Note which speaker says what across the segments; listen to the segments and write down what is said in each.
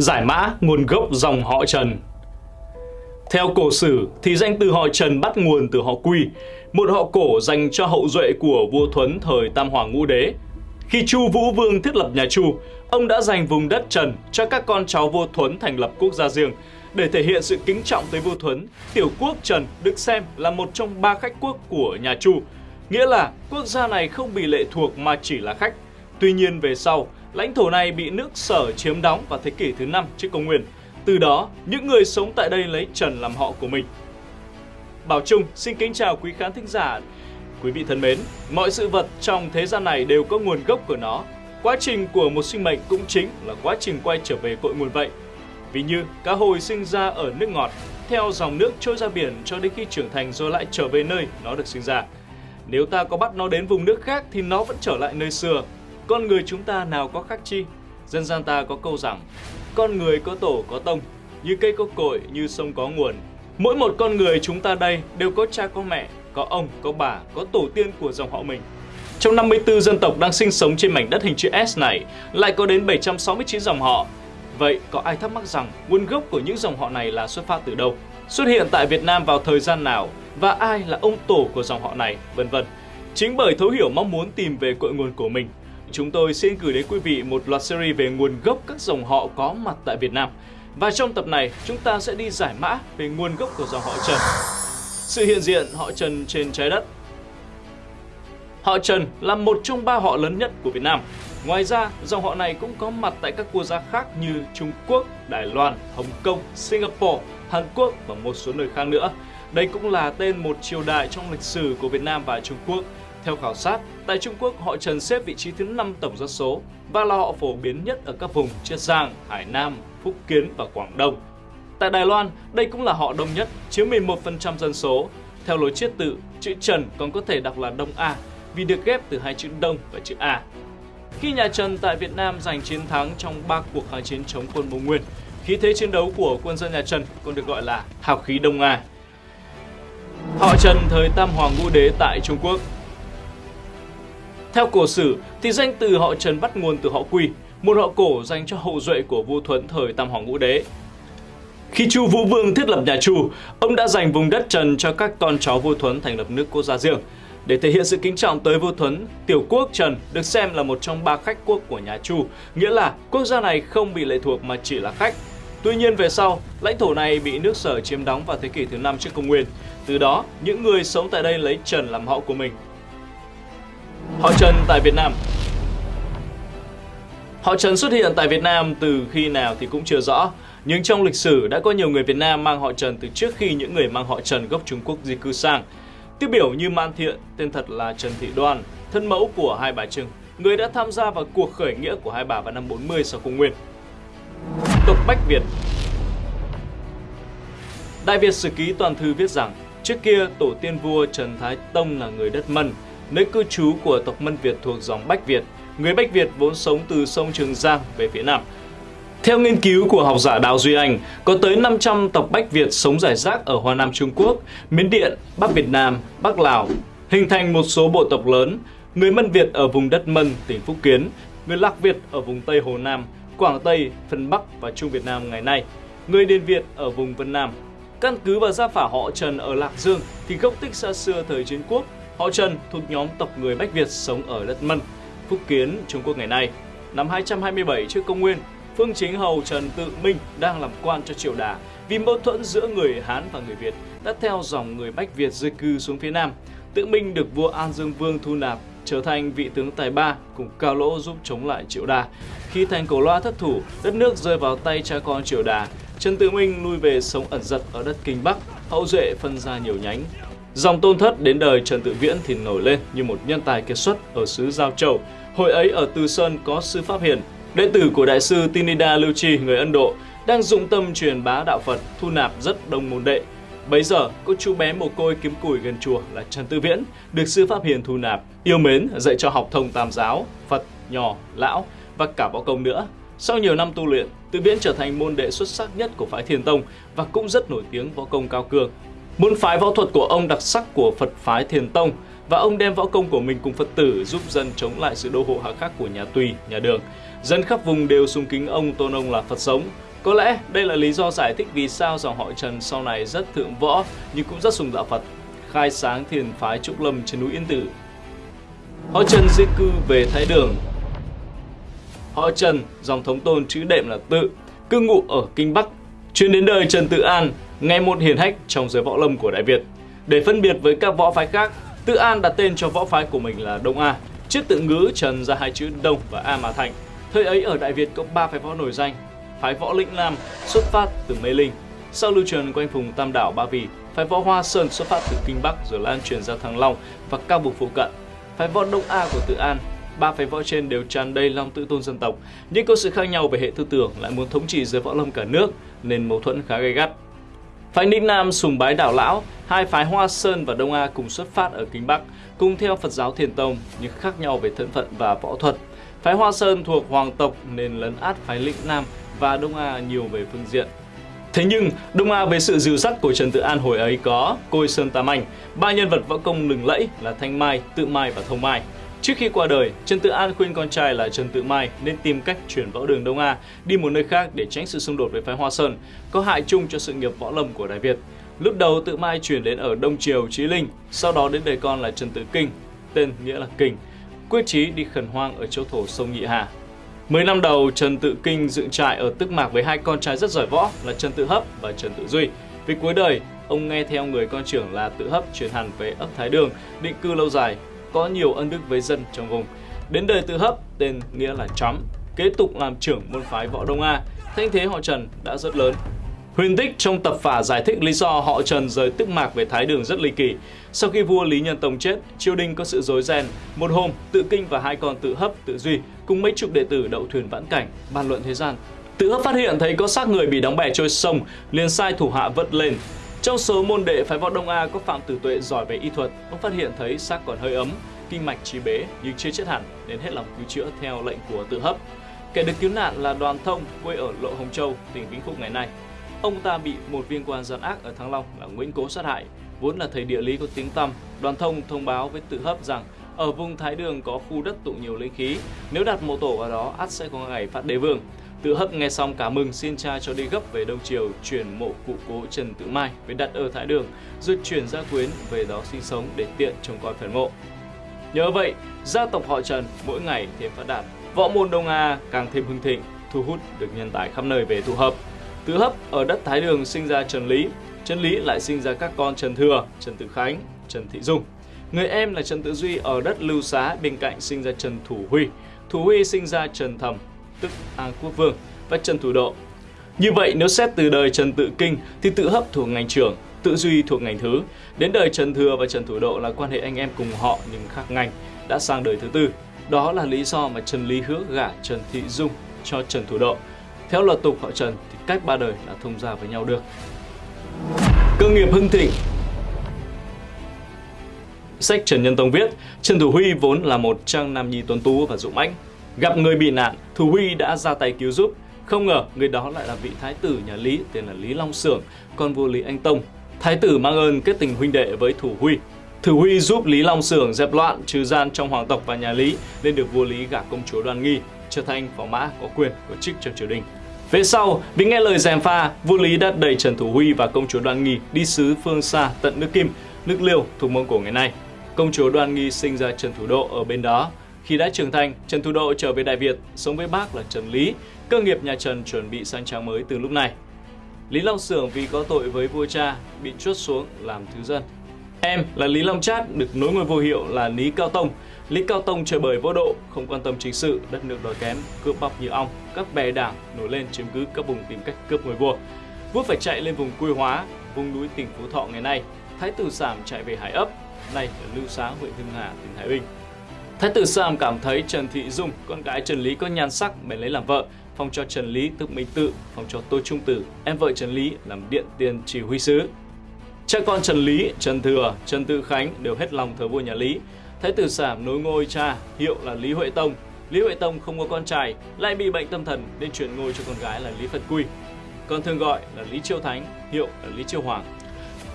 Speaker 1: Giải mã nguồn gốc dòng họ Trần Theo cổ sử thì danh từ họ Trần bắt nguồn từ họ Quy, một họ cổ dành cho hậu duệ của vua Thuấn thời Tam Hoàng Ngũ Đế. Khi Chu Vũ Vương thiết lập nhà Chu, ông đã dành vùng đất Trần cho các con cháu vua Thuấn thành lập quốc gia riêng. Để thể hiện sự kính trọng tới vua Thuấn, tiểu quốc Trần được xem là một trong ba khách quốc của nhà Chu, nghĩa là quốc gia này không bị lệ thuộc mà chỉ là khách. Tuy nhiên về sau, lãnh thổ này bị nước Sở chiếm đóng vào thế kỷ thứ 5 trước công nguyên. Từ đó, những người sống tại đây lấy Trần làm họ của mình. Bảo Trung xin kính chào quý khán thính giả. Quý vị thân mến, mọi sự vật trong thế gian này đều có nguồn gốc của nó. Quá trình của một sinh mệnh cũng chính là quá trình quay trở về cội nguồn vậy. Vì như cá hồi sinh ra ở nước ngọt, theo dòng nước trôi ra biển cho đến khi trưởng thành rồi lại trở về nơi nó được sinh ra. Nếu ta có bắt nó đến vùng nước khác thì nó vẫn trở lại nơi xưa. Con người chúng ta nào có khác chi? Dân gian ta có câu rằng, con người có tổ có tông, như cây có cội, như sông có nguồn. Mỗi một con người chúng ta đây đều có cha có mẹ, có ông, có bà, có tổ tiên của dòng họ mình. Trong 54 dân tộc đang sinh sống trên mảnh đất hình chữ S này, lại có đến 769 dòng họ. Vậy có ai thắc mắc rằng nguồn gốc của những dòng họ này là xuất phát từ đâu? Xuất hiện tại Việt Nam vào thời gian nào? Và ai là ông tổ của dòng họ này? Vân vân. Chính bởi thấu hiểu mong muốn tìm về cội nguồn của mình, chúng tôi xin gửi đến quý vị một loạt series về nguồn gốc các dòng họ có mặt tại Việt Nam. Và trong tập này, chúng ta sẽ đi giải mã về nguồn gốc của dòng họ Trần. Sự hiện diện họ Trần trên trái đất Họ Trần là một trong ba họ lớn nhất của Việt Nam. Ngoài ra, dòng họ này cũng có mặt tại các quốc gia khác như Trung Quốc, Đài Loan, Hồng Kông, Singapore, Hàn Quốc và một số nơi khác nữa. Đây cũng là tên một triều đại trong lịch sử của Việt Nam và Trung Quốc. Theo khảo sát, tại Trung Quốc họ Trần xếp vị trí thứ 5 tổng dân số và là họ phổ biến nhất ở các vùng Chiết Giang, Hải Nam, Phúc Kiến và Quảng Đông. Tại Đài Loan, đây cũng là họ đông nhất, chiếm 11% dân số. Theo lối chiết tự, chữ Trần còn có thể đọc là Đông A vì được ghép từ hai chữ Đông và chữ A. Khi nhà Trần tại Việt Nam giành chiến thắng trong ba cuộc kháng chiến chống quân Mông Nguyên, khí thế chiến đấu của quân dân nhà Trần còn được gọi là hào khí Đông A. Họ Trần thời Tam Hoàng Ngũ Đế tại Trung Quốc theo cổ sử thì danh từ họ Trần bắt nguồn từ họ Quy, một họ cổ dành cho hậu duệ của vua Thuấn thời Tam Hoàng Ngũ Đế. Khi Chu Vũ Vương thiết lập nhà Chu, ông đã dành vùng đất Trần cho các con cháu vua Thuấn thành lập nước quốc gia riêng. Để thể hiện sự kính trọng tới vua Thuấn, tiểu quốc Trần được xem là một trong ba khách quốc của nhà Chu, nghĩa là quốc gia này không bị lệ thuộc mà chỉ là khách. Tuy nhiên về sau, lãnh thổ này bị nước Sở chiếm đóng vào thế kỷ thứ 5 trước công nguyên. Từ đó, những người sống tại đây lấy Trần làm họ của mình. Họ Trần tại Việt Nam Họ Trần xuất hiện tại Việt Nam từ khi nào thì cũng chưa rõ, nhưng trong lịch sử đã có nhiều người Việt Nam mang họ Trần từ trước khi những người mang họ Trần gốc Trung Quốc di cư sang. Tiêu biểu như Man Thiện, tên thật là Trần Thị Đoan, thân mẫu của hai bà Trưng, người đã tham gia vào cuộc khởi nghĩa của hai bà vào năm 40 sau công nguyên. Tộc Bách Việt Đại Việt Sử Ký Toàn Thư viết rằng, trước kia tổ tiên vua Trần Thái Tông là người đất Mân, nơi cư trú của tộc Mân Việt thuộc dòng Bách Việt. Người Bách Việt vốn sống từ sông Trường Giang về phía Nam. Theo nghiên cứu của học giả Đào Duy Anh, có tới 500 tộc Bách Việt sống rải rác ở Hoa Nam Trung Quốc, Miến Điện, Bắc Việt Nam, Bắc Lào, hình thành một số bộ tộc lớn. Người Mân Việt ở vùng đất Mân, tỉnh Phúc Kiến, người Lạc Việt ở vùng Tây Hồ Nam, Quảng Tây, phần Bắc và Trung Việt Nam ngày nay, người Điền Việt ở vùng Vân Nam. Căn cứ vào gia phả họ Trần ở Lạc Dương thì gốc tích xa xưa thời chiến quốc, họ Trần thuộc nhóm tộc người Bách Việt sống ở đất Mân, Phúc Kiến, Trung Quốc ngày nay. Năm 227 trước công nguyên, Phương Chính Hầu Trần Tự Minh đang làm quan cho triều Đà vì mâu thuẫn giữa người Hán và người Việt đã theo dòng người Bách Việt di cư xuống phía Nam. Tự Minh được vua An Dương Vương thu nạp trở thành vị tướng tài ba cùng Cao Lỗ giúp chống lại Triệu Đà. Khi thành cổ loa thất thủ, đất nước rơi vào tay cha con Triệu Đà. Trần Tự Minh lui về sống ẩn giật ở đất Kinh Bắc, hậu duệ phân ra nhiều nhánh. Dòng tôn thất đến đời Trần Tự Viễn thì nổi lên như một nhân tài kiệt xuất ở xứ Giao Châu. Hồi ấy ở Từ Sơn có sư Pháp Hiền, đệ tử của đại sư Tinida Lưu Chi người Ấn Độ, đang dụng tâm truyền bá đạo Phật, thu nạp rất đông môn đệ. Bấy giờ, cô chú bé mồ côi kiếm củi gần chùa là Trần Tư Viễn, được sư Pháp Hiền thu nạp, yêu mến dạy cho học thông tam giáo, Phật, nhỏ Lão và cả võ công nữa. Sau nhiều năm tu luyện, Tư Viễn trở thành môn đệ xuất sắc nhất của phái Thiền Tông và cũng rất nổi tiếng võ công cao cường. Môn phái võ thuật của ông đặc sắc của Phật phái Thiền Tông và ông đem võ công của mình cùng Phật tử giúp dân chống lại sự đô hộ hạ khắc của nhà Tùy, nhà Đường. Dân khắp vùng đều sung kính ông tôn ông là Phật sống, Có lẽ đây là lý do giải thích vì sao dòng họ Trần sau này rất thượng võ nhưng cũng rất sùng đạo Phật, khai sáng thiền phái Trúc Lâm trên núi Yên Tử. Họ Trần di cư về Thái Đường. Họ Trần, dòng thống tôn chữ đệm là Tự, cư ngụ ở Kinh Bắc, chuyên đến đời Trần Tự An, ngày một hiển hách trong giới võ lâm của Đại Việt. Để phân biệt với các võ phái khác, Tự An đặt tên cho võ phái của mình là Đông A, trước tự ngữ Trần ra hai chữ Đông và A mà thành. Thời ấy ở Đại Việt có ba phái võ nổi danh, phái võ Lĩnh lam xuất phát từ Mê Linh, sau lưu truyền quanh vùng Tam Đảo Ba Vì, phái võ Hoa Sơn xuất phát từ Kinh Bắc rồi lan truyền ra Thăng Long và các vùng phụ cận. Phái võ Đông A của Tự An ba phái võ trên đều tràn đầy lòng tự tôn dân tộc, nhưng có sự khác nhau về hệ tư tưởng lại muốn thống trị giới võ lâm cả nước nên mâu thuẫn khá gay gắt. Phái Ninh Nam sùng bái đảo lão, hai phái Hoa Sơn và Đông A cùng xuất phát ở Kinh Bắc, cùng theo Phật giáo Thiền Tông nhưng khác nhau về thân phận và võ thuật. Phái Hoa Sơn thuộc hoàng tộc nên lấn át phái Lĩnh Nam và Đông A nhiều về phương diện. Thế nhưng, Đông A về sự dìu dắt của Trần Tự An hồi ấy có Côi Sơn Tam Anh, ba nhân vật võ công lừng lẫy là Thanh Mai, Tự Mai và Thông Mai. Trước khi qua đời, Trần Tự An khuyên con trai là Trần Tự Mai nên tìm cách chuyển võ đường Đông A đi một nơi khác để tránh sự xung đột với phái Hoa Sơn, có hại chung cho sự nghiệp võ lâm của Đại Việt. Lúc đầu Tự Mai chuyển đến ở Đông Triều Chí Linh, sau đó đến đời con là Trần Tự Kinh, tên nghĩa là Kinh, quyết chí đi khẩn hoang ở châu thổ sông Nhị Hà. Mười năm đầu, Trần Tự Kinh dựng trại ở Tức Mạc với hai con trai rất giỏi võ là Trần Tự Hấp và Trần Tự Duy. Vì cuối đời, ông nghe theo người con trưởng là Tự Hấp chuyển hẳn về ấp Thái Đường, định cư lâu dài, có nhiều ân đức với dân trong vùng. Đến đời Tự Hấp, tên nghĩa là chấm kế tục làm trưởng môn phái võ Đông A, thanh thế họ Trần đã rất lớn. Huyền tích trong tập phả giải thích lý do họ Trần rời Tức Mạc về Thái Đường rất ly kỳ. Sau khi vua Lý Nhân Tông chết, triều đình có sự rối ren. Một hôm, Tự Kinh và hai con Tự Hấp, Tự Duy cùng mấy chục đệ tử đậu thuyền vãn cảnh, bàn luận thế gian. Tự Hấp phát hiện thấy có xác người bị đóng bè trôi sông, liền sai thủ hạ vớt lên. Trong số môn đệ phái võ Đông A có Phạm Tử Tuệ giỏi về y thuật, ông phát hiện thấy xác còn hơi ấm, kinh mạch trí bế nhưng chưa chết hẳn nên hết lòng cứu chữa theo lệnh của Tự Hấp. Kẻ được cứu nạn là Đoàn Thông, quê ở Lộ Hồng Châu, tỉnh Vĩnh Phúc ngày nay. Ông ta bị một viên quan gian ác ở Thăng Long là Nguyễn Cố sát hại. Vốn là thầy địa lý có tiếng tăm, Đoàn Thông thông báo với Tự Hấp rằng ở vùng Thái Đường có khu đất tụ nhiều linh khí, nếu đặt mộ tổ vào đó ắt sẽ có ngày phát đế vương. Tự Hấp nghe xong cả mừng xin cha cho đi gấp về Đông Triều chuyển mộ cụ cố Trần Tự Mai về đặt ở Thái Đường, rồi chuyển gia quyến về đó sinh sống để tiện trông coi phần mộ. Nhớ vậy, gia tộc họ Trần mỗi ngày thêm phát đạt, võ môn Đông A càng thêm hưng thịnh, thu hút được nhân tài khắp nơi về tụ hợp. Tự Hấp ở đất Thái Đường sinh ra Trần Lý, Trần Lý lại sinh ra các con Trần Thừa, Trần Tự Khánh, Trần Thị Dung. Người em là Trần Tự Duy ở đất Lưu Xá bên cạnh sinh ra Trần Thủ Huy. Thủ Huy sinh ra Trần Thẩm, tức An Quốc Vương và Trần Thủ Độ. Như vậy nếu xét từ đời Trần Tự Kinh thì Tự Hấp thuộc ngành trưởng, Tự Duy thuộc ngành thứ. Đến đời Trần Thừa và Trần Thủ Độ là quan hệ anh em cùng họ nhưng khác ngành, đã sang đời thứ tư. Đó là lý do mà Trần Lý hứa gả Trần Thị Dung cho Trần Thủ Độ. Theo luật tục họ Trần thì cách ba đời là thông gia với nhau được. Cơ nghiệp hưng thịnh Sách Trần Nhân Tông viết, Trần Thủ Huy vốn là một trang nam nhi tuấn tú và dũng mãnh. Gặp người bị nạn, Thủ Huy đã ra tay cứu giúp. Không ngờ người đó lại là vị thái tử nhà Lý tên là Lý Long Sưởng, con vua Lý Anh Tông. Thái tử mang ơn kết tình huynh đệ với Thủ Huy. Thủ Huy giúp Lý Long Sưởng dẹp loạn trừ gian trong hoàng tộc và nhà Lý, nên được vua Lý gả công chúa Đoan Nghi, trở thành phó mã có quyền có chức trong triều đình. Về sau, vì nghe lời gièm pha, vua Lý đã đẩy Trần Thủ Huy và công chúa Đoan Nghi đi xứ phương xa tận nước Kim, nước Liêu thuộc Mông Cổ ngày nay. Công chúa Đoan Nghi sinh ra Trần Thủ Độ ở bên đó. Khi đã trưởng thành, Trần Thủ Độ trở về Đại Việt, sống với bác là Trần Lý. Cơ nghiệp nhà Trần chuẩn bị sang trang mới từ lúc này. Lý Long Sưởng vì có tội với vua cha, bị chuốt xuống làm thứ dân. Em là Lý Long Chát được nối ngôi vô hiệu là Lý Cao Tông. Lý Cao Tông chơi bời vô độ, không quan tâm chính sự, đất nước đói kém, cướp bóc như ong, các bè đảng nổi lên chiếm cứ các vùng tìm cách cướp ngôi vua. Vua phải chạy lên vùng Quy Hóa, vùng núi tỉnh Phú Thọ ngày nay. Thái tử Sảm chạy về Hải Ấp, nay ở Lưu Xá, huyện Hưng Hà, tỉnh Thái Bình. Thái tử Sảm cảm thấy Trần Thị Dung, con gái Trần Lý có nhan sắc bèn lấy làm vợ, phong cho Trần Lý tức Minh Tự, phong cho Tô Trung Tử, em vợ Trần Lý làm điện tiền chỉ huy sứ. Cha con Trần Lý, Trần Thừa, Trần Tự Khánh đều hết lòng thờ vua nhà Lý. Thái tử Sảm nối ngôi cha, hiệu là Lý Huệ Tông. Lý Huệ Tông không có con trai, lại bị bệnh tâm thần nên chuyển ngôi cho con gái là Lý Phật Quy. Còn thường gọi là Lý Chiêu Thánh, hiệu là Lý Chiêu Hoàng.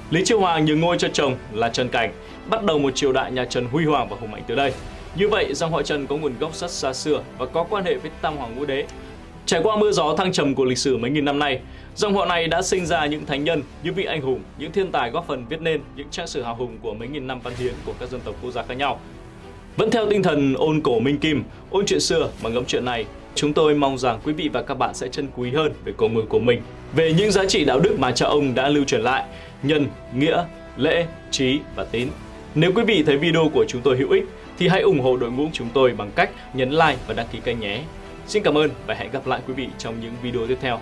Speaker 1: Lý Chiêu Hoàng nhường ngôi cho chồng là Trần Cảnh, bắt đầu một triều đại nhà Trần huy hoàng và hùng mạnh từ đây. Như vậy, dòng họ Trần có nguồn gốc rất xa xưa và có quan hệ với Tam Hoàng Ngũ Đế. Trải qua mưa gió thăng trầm của lịch sử mấy nghìn năm nay, dòng họ này đã sinh ra những thánh nhân, những vị anh hùng, những thiên tài góp phần viết nên những trang sử hào hùng của mấy nghìn năm văn hiến của các dân tộc quốc gia khác nhau. Vẫn theo tinh thần ôn cổ minh kim, ôn chuyện xưa mà ngẫm chuyện này, chúng tôi mong rằng quý vị và các bạn sẽ trân quý hơn về cổ người của mình, về những giá trị đạo đức mà cha ông đã lưu truyền lại, nhân, nghĩa, lễ, trí và tín. Nếu quý vị thấy video của chúng tôi hữu ích thì hãy ủng hộ đội ngũ chúng tôi bằng cách nhấn like và đăng ký kênh nhé. Xin cảm ơn và hẹn gặp lại quý vị trong những video tiếp theo.